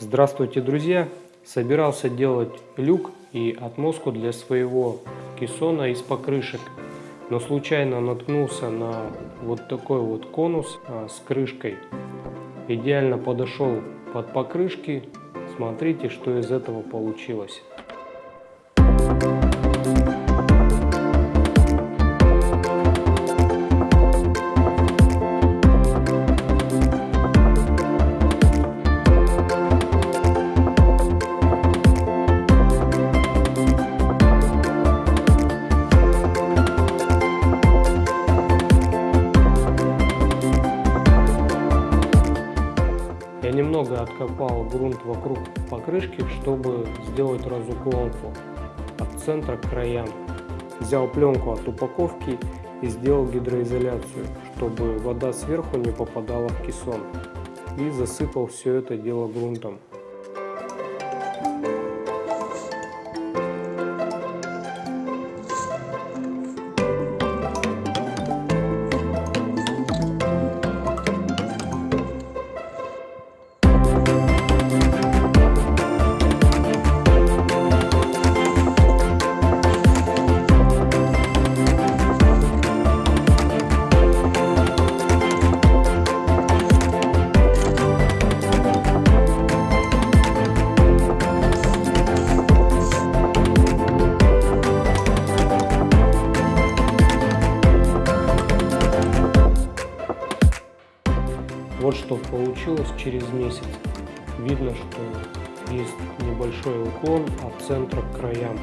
Здравствуйте, друзья! Собирался делать люк и отмостку для своего кессона из покрышек, но случайно наткнулся на вот такой вот конус а, с крышкой. Идеально подошел под покрышки. Смотрите, что из этого получилось. Немного откопал грунт вокруг покрышки, чтобы сделать разуклонку от центра к краям. Взял пленку от упаковки и сделал гидроизоляцию, чтобы вода сверху не попадала в кессон. И засыпал все это дело грунтом. Вот что получилось через месяц. Видно, что есть небольшой уклон от центра к краям.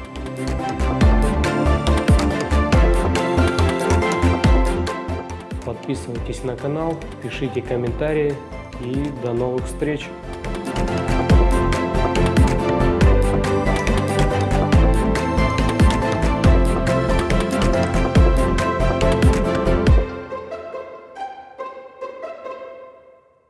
Подписывайтесь на канал, пишите комментарии и до новых встреч!